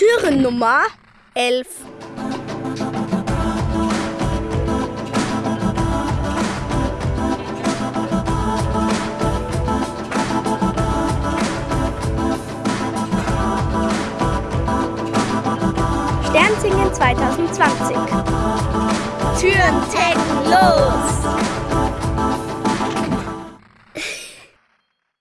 Türennummer 11. Sternsingen 2020. Türen taken los!